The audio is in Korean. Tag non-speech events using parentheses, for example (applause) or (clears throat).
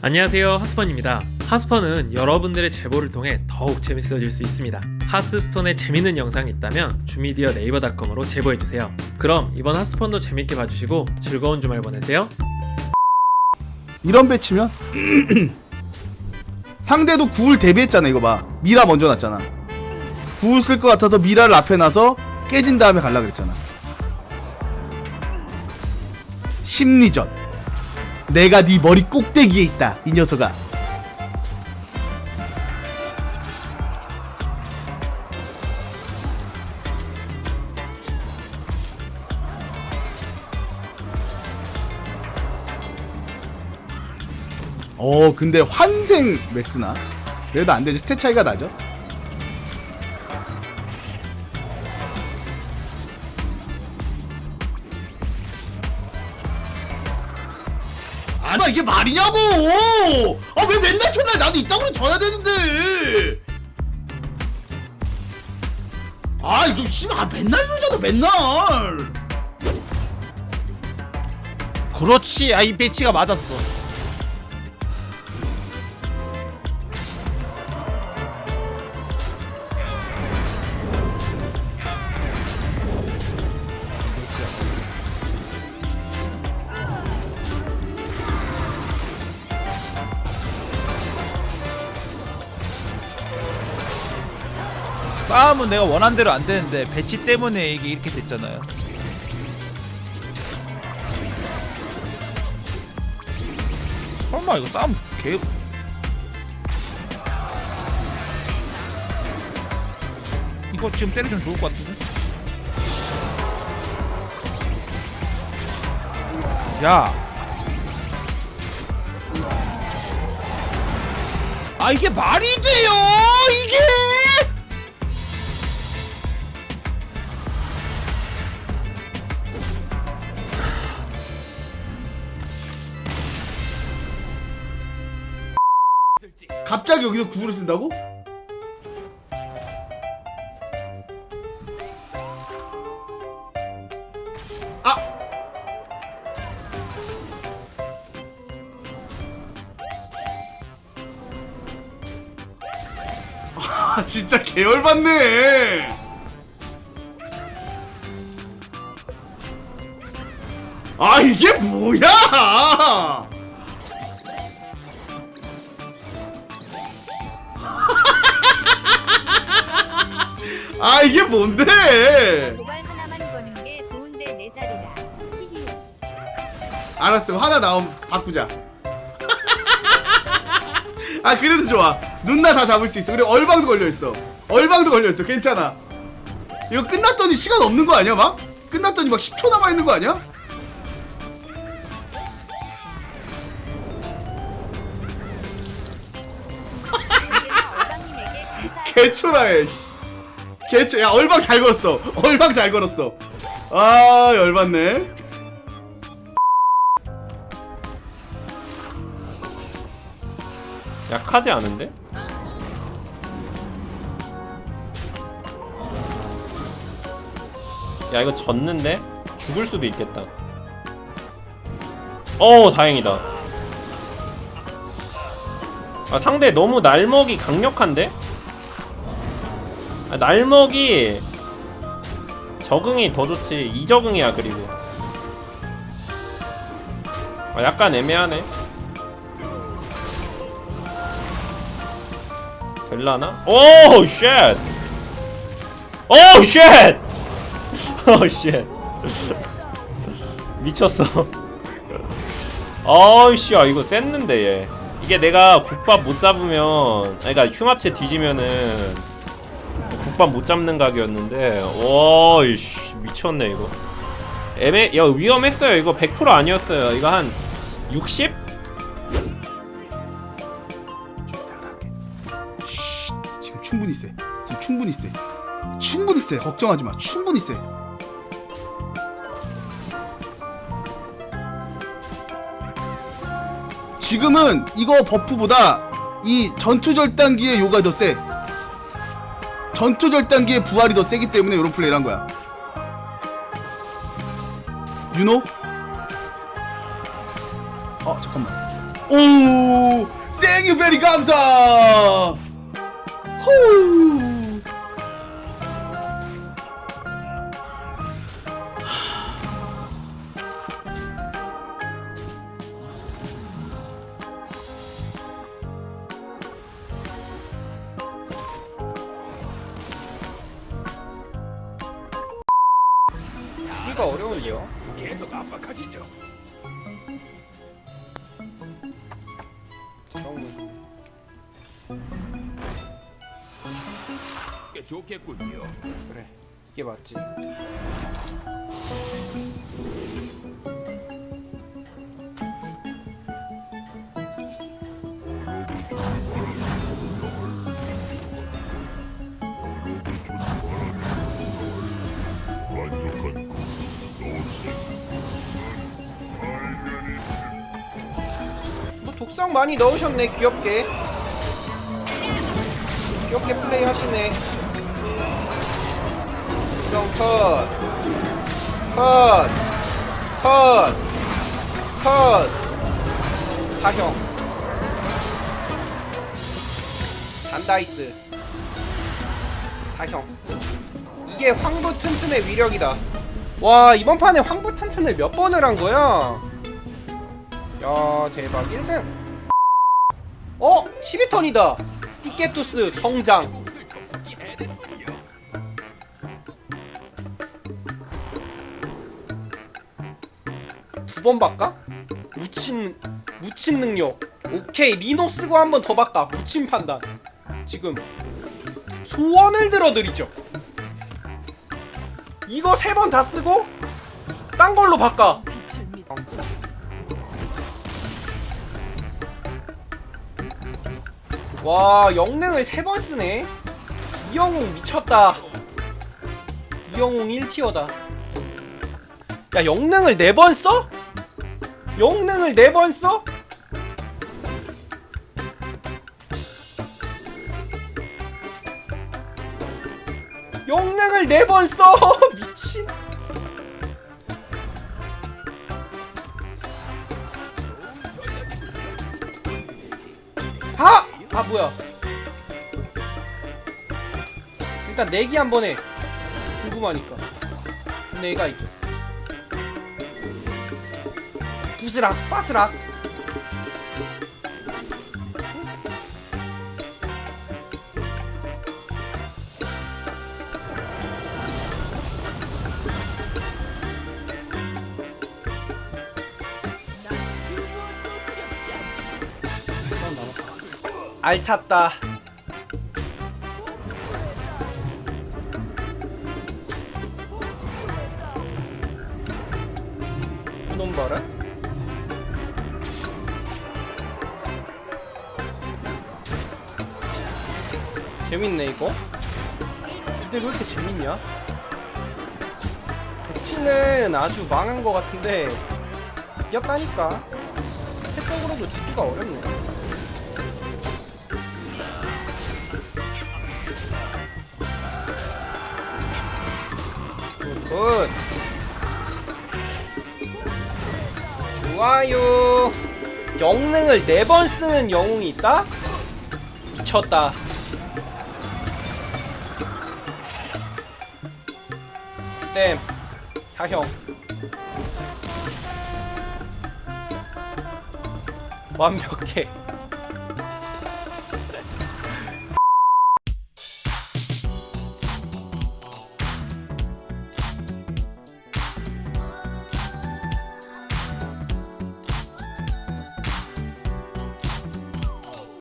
안녕하세요 하스펀입니다. 하스펀은 여러분들의 제보를 통해 더욱 재밌어질 수 있습니다. 하스스톤에 재밌는 영상이 있다면 주미디어 네이버닷컴으로 제보해주세요. 그럼 이번 하스펀도 재밌게 봐주시고 즐거운 주말 보내세요. 이런 배치면 (clears throat) 상대도 구울 대비했잖아 이거 봐. 미라 먼저 놨잖아. 구울 쓸 것 같아서 미라를 앞에 놔서 깨진 다음에 갈라 그랬잖아. 심리전 내가 네 머리 꼭대기에 있다 이 녀석아. 어 근데 환생 맥스나? 그래도 안되지. 스탯 차이가 나죠 이게 말이냐고! 아 왜 맨날 쳐날 나도 이따구로 져야 되는데! 아좀 씨발 아, 맨날 이러잖아 맨날! 그렇지 아이 배치가 맞았어 싸움은 내가 원한 대로 안 되는데 배치 때문에 이게 이렇게 됐잖아요. 설마 이거 싸움 개 이거 지금 때리면 좋을 것 같은데? 야. 아 이게 말이 돼요 이게 갑자기 여기서 구글을 쓴다고? 아! 아 진짜 계열받네 아 이게 뭐야 아 이게 뭔데. 알았어 하나 나오면 바꾸자. (laughs) 아 그래도 좋아. 눈나 다 잡을 수 있어. 그리고 얼방도 걸려있어. 얼방도 걸려있어. 괜찮아. 이거 끝났더니 시간 없는 거 아니야 막? 끝났더니 막 10초 남아있는 거 아니야? 개초라해 개초 야 얼방 잘 걸었어 얼방 잘 걸었어 아 열받네 약하지 않은데? 야 이거 졌는데? 죽을 수도 있겠다 어 다행이다 아 상대 너무 날먹이 강력한데? 아, 날먹이 적응이 더 좋지 이적응이야 그리고 아, 약간 애매하네 될라나? 오 쉣! 오 쉣! (laughs) 오 쉣! (laughs) 미쳤어. (laughs) 아이씨, 아 이거 쎘는데 얘. 이게 내가 국밥 못 잡으면, 그러니까 융합체 뒤지면은 국밥 못 잡는 각이었는데, 와, 이씨 미쳤네 이거. 애매, 야 위험했어요. 이거 100% 아니었어요. 이거 한 60? 지금 충분히 세 지금 충분히 세 충분히 세 걱정하지 마 충분히 세 지금은 이거 버프보다 이 전투절단기의 요가 더세 전투절단기의 부활이 더 세기 때문에 이런 플레이를 한 거야. 유노? 어 잠깐만. 오! 생유 베리 감사! 후 이가 어려운데요? 좋겠군요. 그래 이게 맞지 뭐 독성 많이 넣으셨네 귀엽게. 귀엽게 플레이 하시네. 독성 컷. 컷! 컷! 컷! 사형. 잔다이스. 사형. 이게 황부 튼튼의 위력이다. 와 이번 판에 황부 튼튼을 몇 번을 한 거야? 야 대박. 1등 어? 12턴이다. 띠케투스 성장. 두 번 바꿔? 묻힌 묻힌 능력. 오케이 리노 쓰고 한 번 더 바꿔. 묻힌 판단. 지금 소원을 들어드리죠. 이거 세 번 다 쓰고 딴 걸로 바꿔 와 영능을 세 번 쓰네 이영웅 미쳤다 이영웅 1티어다 야 영능을 네 번 써? 영능을 네 번 써? 영능을 네 번 써! (laughs) 미친 아! 아 뭐야 일단 내기 한번 해. 궁금하니까. 내가 있죠 부스락 빠스락 알찼다. 이놈 봐라. 재밌네 이거. 이들 왜 이렇게 재밌냐? 배치는 아주 망한 것 같은데 이겼다니까. 태적으로도 지기가 어렵네 굿. 좋아요. 영능을 4번 쓰는 영웅이 있다? 미쳤다. 땜 사형. 완벽해